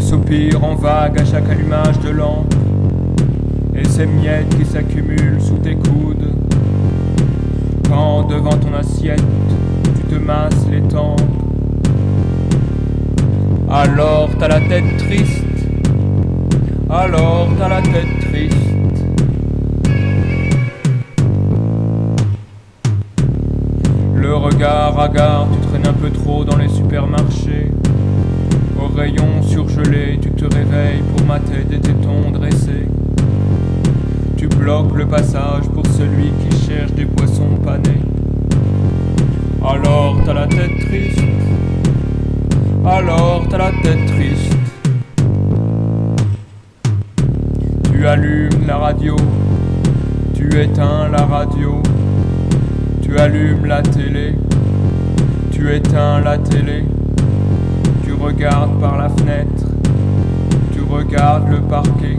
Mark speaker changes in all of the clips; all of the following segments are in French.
Speaker 1: soupir en vague à chaque allumage de lampe, et ces miettes qui s'accumulent sous tes coudes. Quand devant ton assiette, tu te masses les tempes, alors t'as la tête triste, alors t'as la tête triste. Le regard hagard, tu traînes un peu trop dans les supermarchés. Tu te réveilles pour mater des tétons dressés. Tu bloques le passage pour celui qui cherche des poissons panés. Alors t'as la tête triste. Alors t'as la tête triste. Tu allumes la radio. Tu éteins la radio. Tu allumes la télé. Tu éteins la télé. Regardes par la fenêtre. Tu regardes le parquet.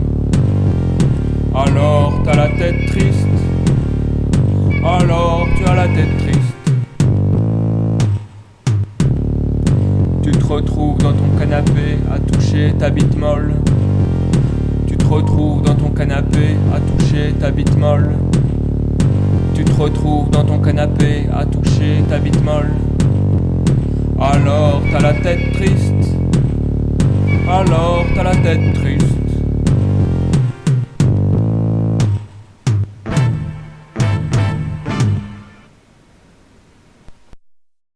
Speaker 1: Alors t'as la tête triste. Alors tu as la tête triste. Tu te retrouves dans ton canapé à toucher ta bite molle. Tu te retrouves dans ton canapé à toucher ta bite molle. Tu te retrouves dans ton canapé à toucher ta bite molle. Alors t'as la tête triste. Alors t'as la tête triste.